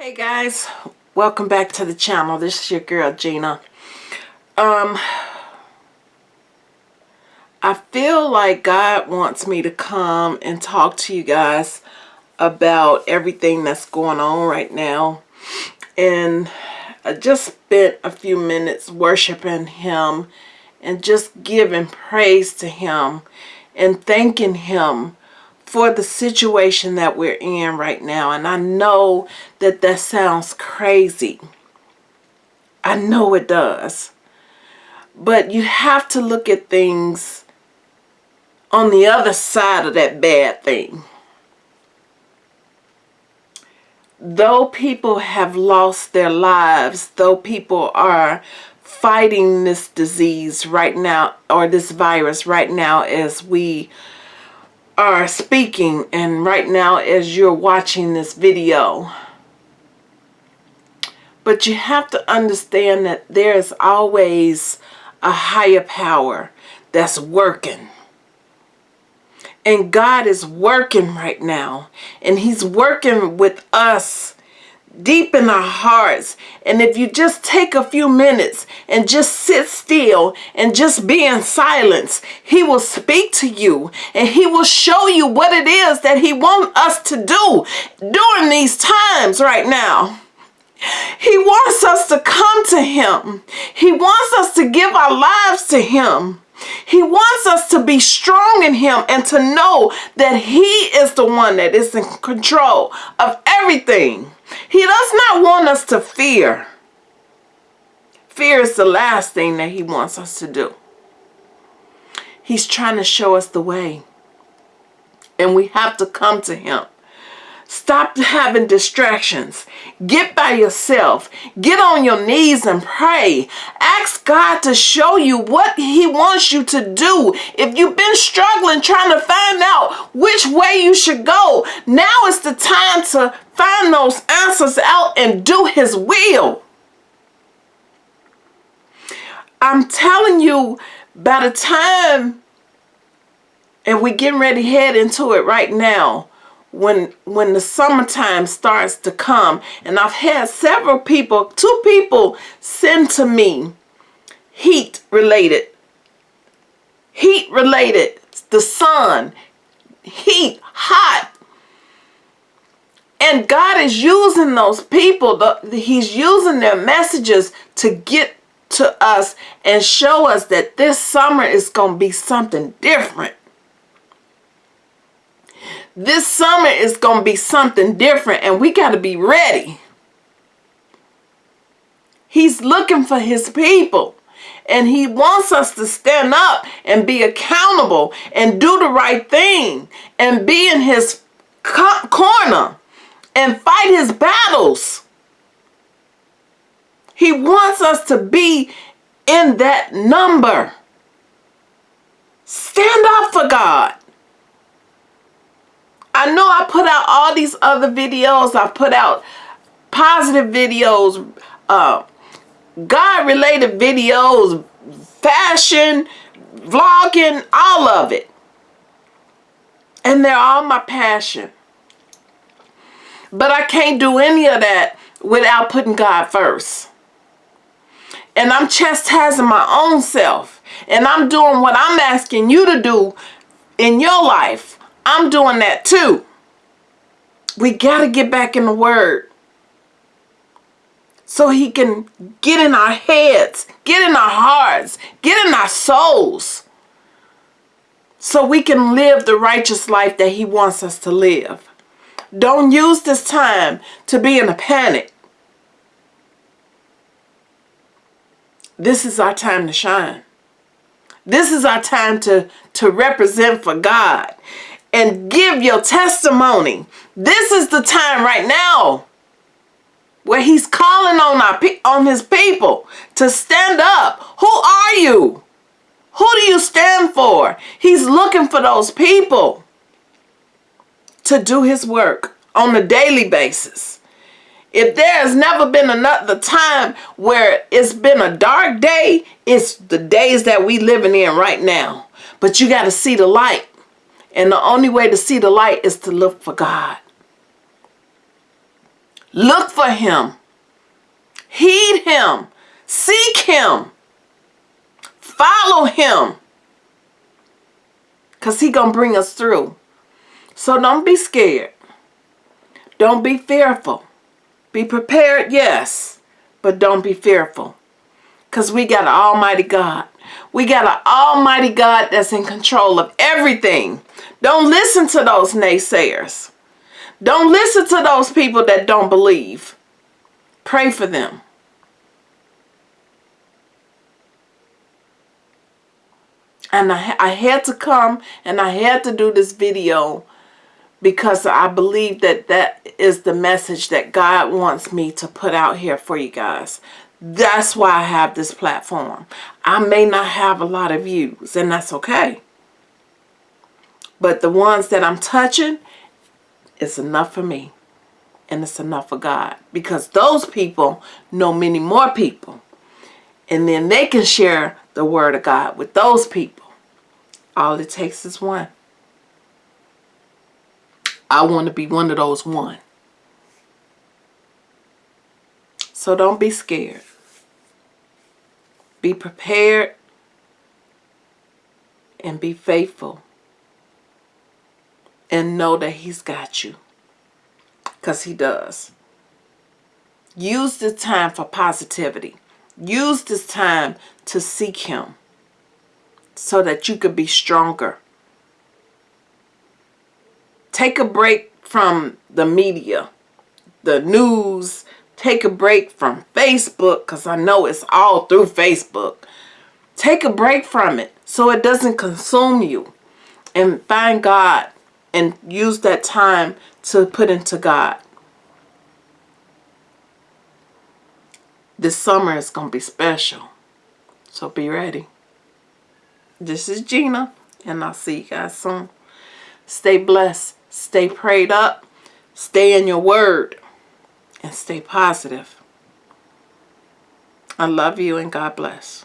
Hey guys, welcome back to the channel. This is your girl Gina. Um, I feel like God wants me to come and talk to you guys about everything that's going on right now. And I just spent a few minutes worshiping Him and just giving praise to Him and thanking Him for the situation that we're in right now. And I know that that sounds crazy. I know it does. But you have to look at things on the other side of that bad thing. Though people have lost their lives, though people are fighting this disease right now, or this virus right now as we are speaking and right now as you're watching this video. But you have to understand that there is always a higher power that's working. And God is working right now. And he's working with us deep in our hearts. And if you just take a few minutes and just sit still and just be in silence, he will speak to you and he will show you what it is that he wants us to do during these times right now. He wants us to come to him. He wants us to give our lives to him. He wants us to be strong in him and to know that he is the one that is in control of everything. He does not want us to fear. Fear is the last thing that he wants us to do. He's trying to show us the way. And we have to come to him. Stop having distractions. Get by yourself. Get on your knees and pray. Ask God to show you what he wants you to do. If you've been struggling trying to find out which way you should go, now is the time to find those answers out and do his will. I'm telling you, by the time, and we're getting ready to head into it right now, when when the summertime starts to come. And I've had several people two people send to me heat related heat related the sun heat hot. And God is using those people the, he's using their messages to get to us and show us that this summer is going to be something different this summer is going to be something different and we got to be ready. He's looking for his people. And he wants us to stand up and be accountable and do the right thing and be in his corner and fight his battles. He wants us to be in that number. Stand up for God. I know I put out all these other videos. I put out positive videos, uh, God-related videos, fashion, vlogging, all of it. And they're all my passion. But I can't do any of that without putting God first. And I'm chastising my own self. And I'm doing what I'm asking you to do in your life I'm doing that too. We got to get back in the Word. So he can get in our heads, get in our hearts, get in our souls. So we can live the righteous life that he wants us to live. Don't use this time to be in a panic. This is our time to shine. This is our time to, to represent for God and give your testimony. This is the time right now where he's calling on our on his people to stand up. Who are you? Who do you stand for? He's looking for those people to do his work on a daily basis. If there has never been another time where it's been a dark day, it's the days that we living in right now. But you got to see the light. And the only way to see the light is to look for God. Look for him. Heed him. Seek him. Follow him. Because he going to bring us through. So don't be scared. Don't be fearful. Be prepared, yes. But don't be fearful. Because we got an almighty God. We got an almighty God that's in control of everything. Don't listen to those naysayers. Don't listen to those people that don't believe. Pray for them. And I, I had to come and I had to do this video because I believe that that is the message that God wants me to put out here for you guys. That's why I have this platform. I may not have a lot of views, and that's okay. But the ones that I'm touching, it's enough for me. And it's enough for God. Because those people know many more people. And then they can share the word of God with those people. All it takes is one. I want to be one of those one. So don't be scared. Be prepared and be faithful. And know that he's got you. Because he does. Use this time for positivity. Use this time to seek him so that you could be stronger. Take a break from the media, the news, Take a break from Facebook because I know it's all through Facebook. Take a break from it so it doesn't consume you. And find God and use that time to put into God. This summer is going to be special. So be ready. This is Gina and I'll see you guys soon. Stay blessed. Stay prayed up. Stay in your word and stay positive. I love you and God bless.